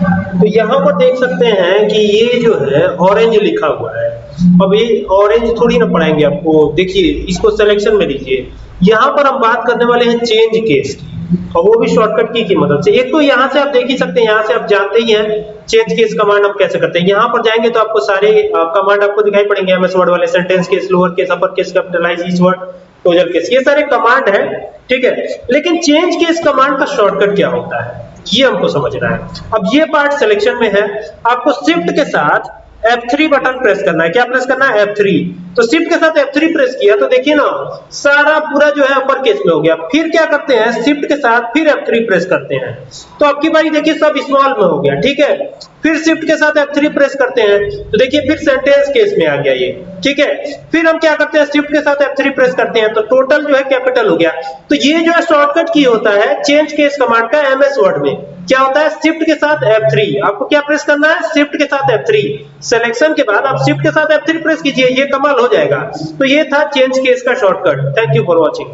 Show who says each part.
Speaker 1: तो यहाँ पर देख सकते हैं कि ये जो है ऑरेंज लिखा हुआ है। अब ये ऑरेंज थोड़ी ना पढ़ाएँगे आपको। देखिए, इसको सिलेक्शन में लीजिए। यहाँ पर हम बात करने वाले हैं चेंज केस की। और वो भी शॉर्टकट की की मदद से एक तो यहाँ से आप देख ही सकते हैं, यहाँ से आप जानते ही हैं चेंज केस कमांड हम कैसे करते हैं। यहाँ पर जाएँगे तो आपको सारे कमांड आपको दिखाई पड़ेंगे। एमएस वर्ड वाले sentence case lower case upper case capitalize each word closer case ये सारे कमांड है, ठीक है? लेकिन चेंज केस कमांड का शॉर्टकट क्या होता है? ये हमको समझना है। अब ये पार्ट सिलेक्शन में है। आपको शिफ्ट के साथ F3 बटन प्रेस करना है। क्या प्रेस करना है? F3 तो शिफ्ट के साथ F3 प्रेस किया तो देखिए ना, सारा पूरा जो है अपर केस में हो गया। फिर क्या करते हैं? शिफ्ट के साथ फिर F3 प्रेस करते हैं। तो आपकी बारी देखिए सब स्मॉल में हो गया, ठीक है? फिर शिफ्ट के साथ F3 प्रेस करते हैं। तो देखिए फिर सेंटेंस केस में आ गया ये, ठीक है? फिर हम क्या करते हैं? शिफ्ट के साथ F3 प्रेस करते हैं। तो टोटल जो है कैपिटल हो गया। तो ये जो है शॉर्टकट की होता है चेंज केस कमांड का एमएस वर्ड में। क्या होता है शिफ्ट के साथ F3 आपको क्या प्रेस करना है? शिफ्ट के साथ F3 सिलेक्शन के बाद आप शिफ्ट के साथ F3 प्रेस कीजिए, ये कमाल हो जाएगा। तो ये था चेंज केस का shortcut thank you for watching